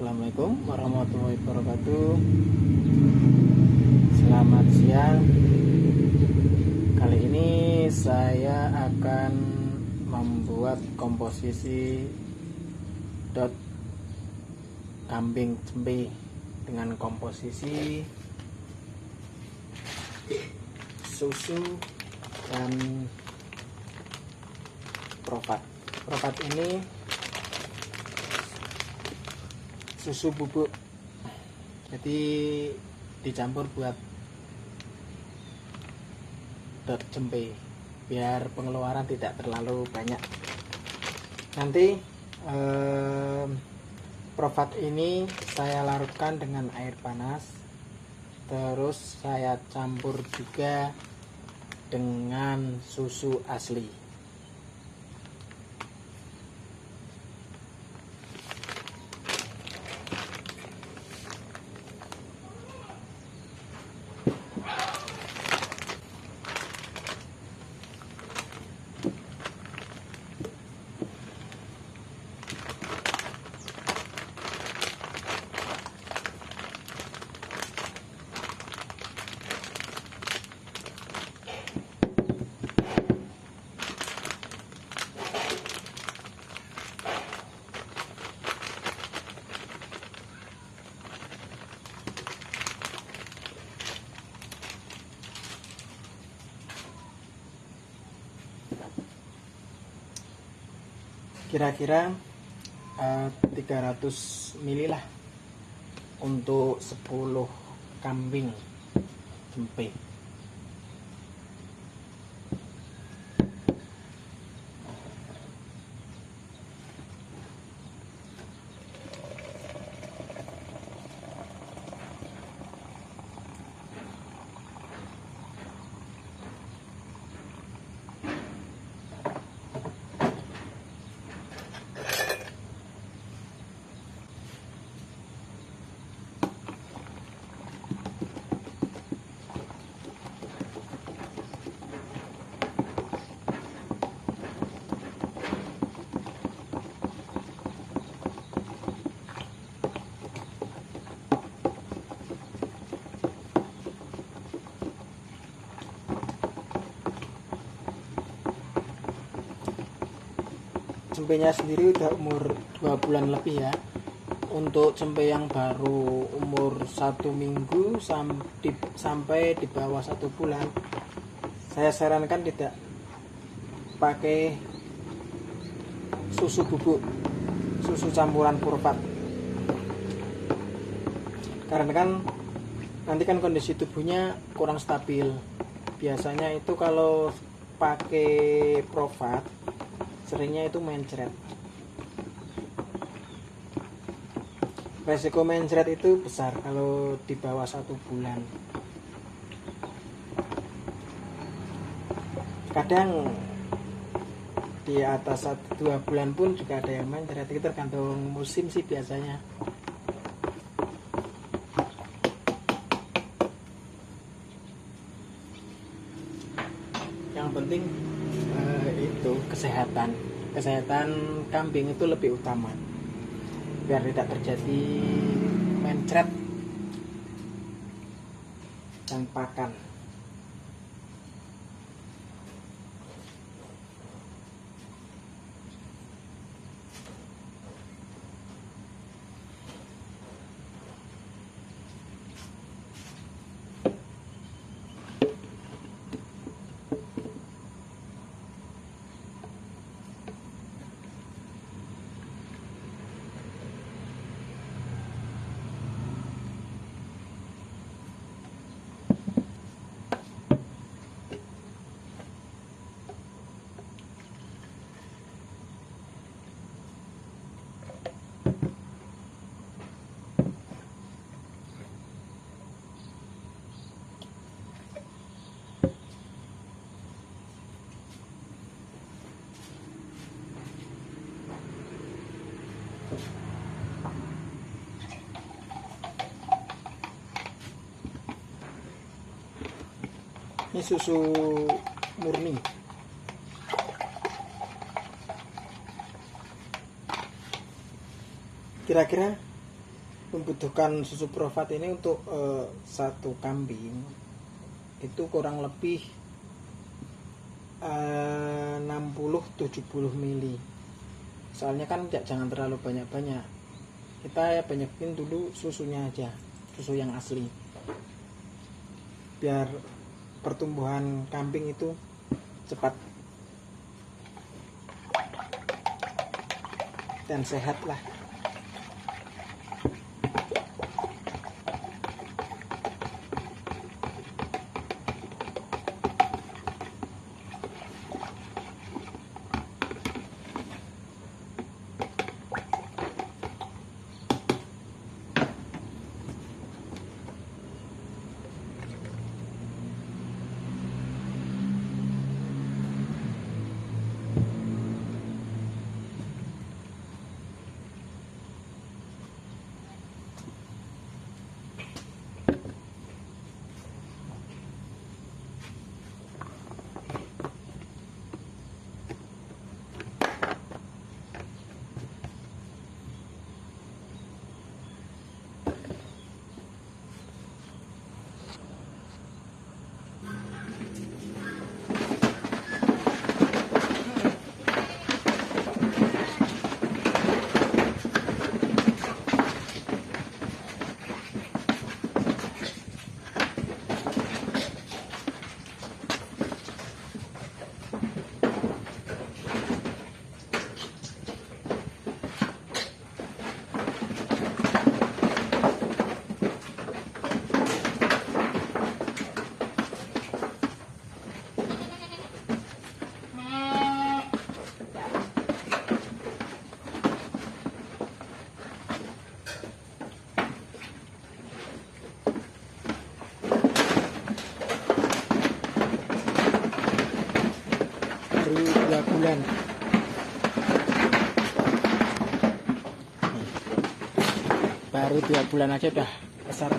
Assalamualaikum warahmatullahi wabarakatuh. Selamat siang. Kali ini saya akan membuat komposisi dot kambing cempe dengan komposisi susu dan profat profat ini susu bubuk. Jadi dicampur buat dot cempe biar pengeluaran tidak terlalu banyak. Nanti eh, profat ini saya larutkan dengan air panas. Terus saya campur juga dengan susu asli kira-kira uh, 300 ml lah untuk 10 kambing tempe cempenya sendiri udah umur dua bulan lebih ya. Untuk cempe yang baru umur satu minggu sampai di bawah satu bulan saya sarankan tidak pakai susu bubuk susu campuran purpat karena kan nanti kan kondisi tubuhnya kurang stabil. Biasanya itu kalau pakai profat seringnya itu mencret resiko mencret itu besar kalau di bawah satu bulan. Kadang di atas satu dua bulan pun juga ada yang mencret itu tergantung musim sih biasanya. Yang penting kesehatan. Kesehatan kambing itu lebih utama. Biar tidak terjadi mencret dan pakan ini susu murni. Kira-kira membutuhkan susu profat ini untuk eh, satu kambing itu kurang lebih eh, 60-70 mili. Soalnya kan tidak jangan terlalu banyak-banyak. Kita ya banyakin dulu susunya aja susu yang asli. Biar pertumbuhan kambing itu cepat dan sehat lah baru dua bulan baru dua bulan aja udah besar